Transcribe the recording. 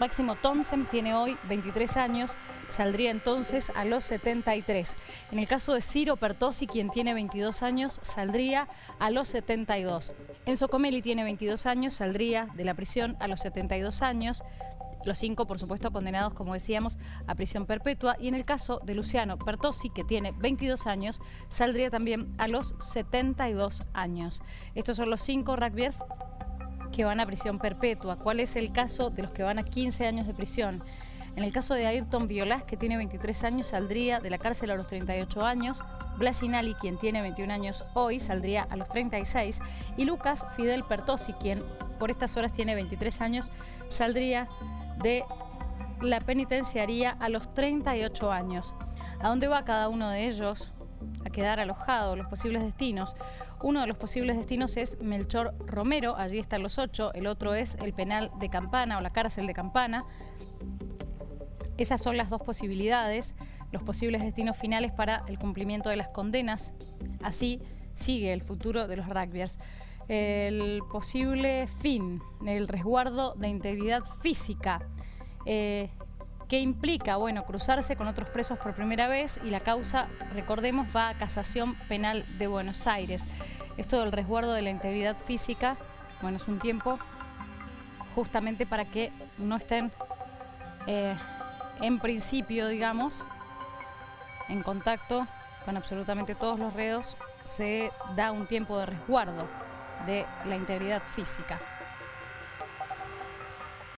Máximo Thompson tiene hoy 23 años, saldría entonces a los 73. En el caso de Ciro Pertosi, quien tiene 22 años, saldría a los 72. Enzo Comelli tiene 22 años, saldría de la prisión a los 72 años. Los cinco, por supuesto, condenados, como decíamos, a prisión perpetua. Y en el caso de Luciano Pertosi, que tiene 22 años, saldría también a los 72 años. Estos son los cinco rugbyers que van a prisión perpetua. ¿Cuál es el caso de los que van a 15 años de prisión? En el caso de Ayrton Violás, que tiene 23 años, saldría de la cárcel a los 38 años. Blasinali, quien tiene 21 años hoy, saldría a los 36. Y Lucas Fidel Pertosi, quien por estas horas tiene 23 años, saldría de la penitenciaría a los 38 años. ¿A dónde va cada uno de ellos? A quedar alojado, los posibles destinos. Uno de los posibles destinos es Melchor Romero, allí están los ocho, el otro es el penal de Campana o la cárcel de Campana. Esas son las dos posibilidades, los posibles destinos finales para el cumplimiento de las condenas. Así sigue el futuro de los rugbyers. El posible fin, el resguardo de integridad física. Eh, ¿Qué implica? Bueno, cruzarse con otros presos por primera vez y la causa, recordemos, va a Casación Penal de Buenos Aires. Esto del resguardo de la integridad física, bueno, es un tiempo justamente para que no estén eh, en principio, digamos, en contacto con absolutamente todos los reos, se da un tiempo de resguardo de la integridad física.